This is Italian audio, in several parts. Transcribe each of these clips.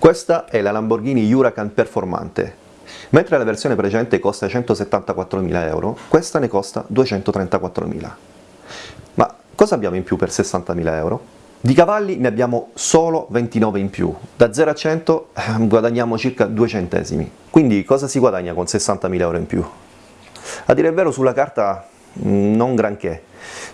Questa è la Lamborghini Huracan Performante. Mentre la versione precedente costa 174.000 euro, questa ne costa 234.000. Ma cosa abbiamo in più per 60.000 euro? Di cavalli ne abbiamo solo 29 in più, da 0 a 100 eh, guadagniamo circa 2 centesimi, quindi cosa si guadagna con 60.000 euro in più? A dire il vero sulla carta mm, non granché,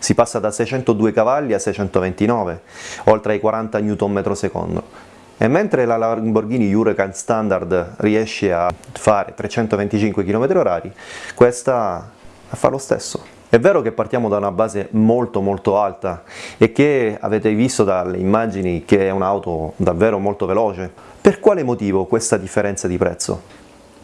si passa da 602 cavalli a 629, oltre ai 40 Nm secondo, e mentre la Lamborghini Huracan Standard riesce a fare 325 km/h, questa fa lo stesso. È vero che partiamo da una base molto molto alta e che avete visto dalle immagini che è un'auto davvero molto veloce. Per quale motivo questa differenza di prezzo?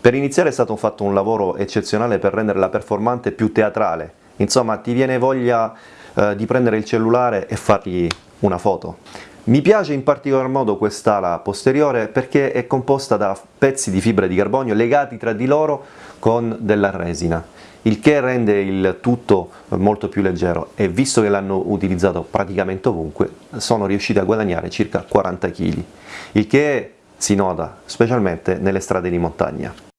Per iniziare è stato fatto un lavoro eccezionale per rendere la performante più teatrale, insomma ti viene voglia eh, di prendere il cellulare e fargli una foto. Mi piace in particolar modo quest'ala posteriore perché è composta da pezzi di fibra di carbonio legati tra di loro con della resina, il che rende il tutto molto più leggero e visto che l'hanno utilizzato praticamente ovunque sono riusciti a guadagnare circa 40 kg, il che si nota specialmente nelle strade di montagna.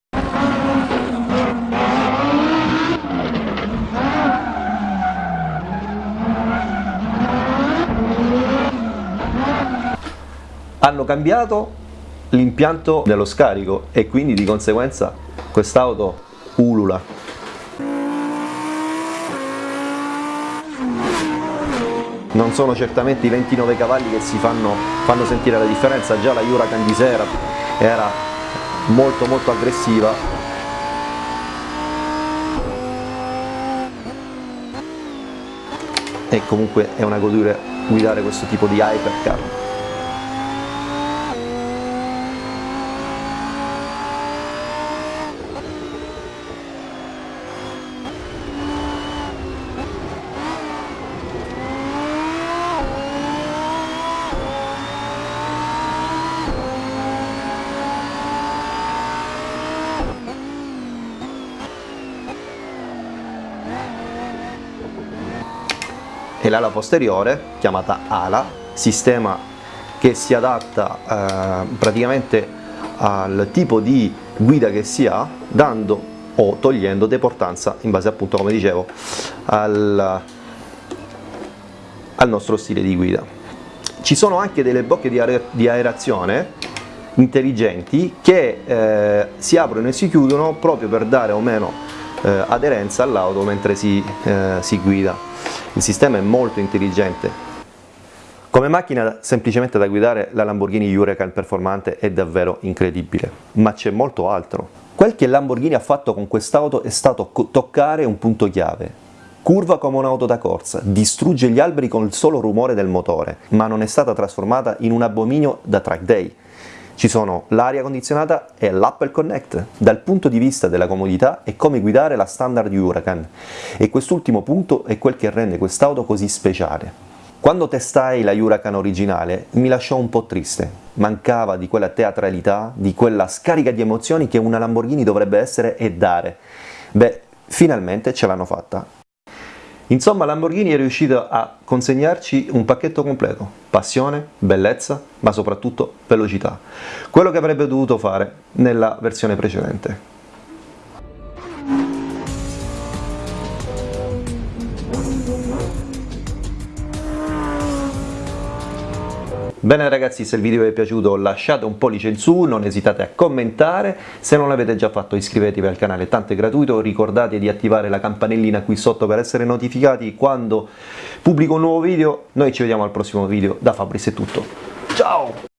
Hanno cambiato l'impianto dello scarico e quindi di conseguenza quest'auto ulula. Non sono certamente i 29 cavalli che si fanno, fanno sentire la differenza, già la Huracan di sera era molto molto aggressiva. E comunque è una goduria guidare questo tipo di hypercar e l'ala posteriore chiamata ala, sistema che si adatta eh, praticamente al tipo di guida che si ha dando o togliendo deportanza in base appunto come dicevo al, al nostro stile di guida. Ci sono anche delle bocche di, aer di aerazione intelligenti che eh, si aprono e si chiudono proprio per dare o meno eh, aderenza all'auto mentre si, eh, si guida il sistema è molto intelligente. Come macchina semplicemente da guidare la Lamborghini Huracan performante è davvero incredibile, ma c'è molto altro. Quel che Lamborghini ha fatto con quest'auto è stato toccare un punto chiave. Curva come un'auto da corsa, distrugge gli alberi con il solo rumore del motore, ma non è stata trasformata in un abominio da track day. Ci sono l'aria condizionata e l'Apple Connect. Dal punto di vista della comodità è come guidare la standard Huracan e quest'ultimo punto è quel che rende quest'auto così speciale. Quando testai la Huracan originale mi lasciò un po' triste, mancava di quella teatralità, di quella scarica di emozioni che una Lamborghini dovrebbe essere e dare. Beh, finalmente ce l'hanno fatta. Insomma Lamborghini è riuscito a consegnarci un pacchetto completo, passione, bellezza, ma soprattutto velocità, quello che avrebbe dovuto fare nella versione precedente. Bene ragazzi, se il video vi è piaciuto lasciate un pollice in su, non esitate a commentare, se non l'avete già fatto iscrivetevi al canale, tanto è gratuito, ricordate di attivare la campanellina qui sotto per essere notificati quando pubblico un nuovo video, noi ci vediamo al prossimo video, da Fabris è tutto, ciao!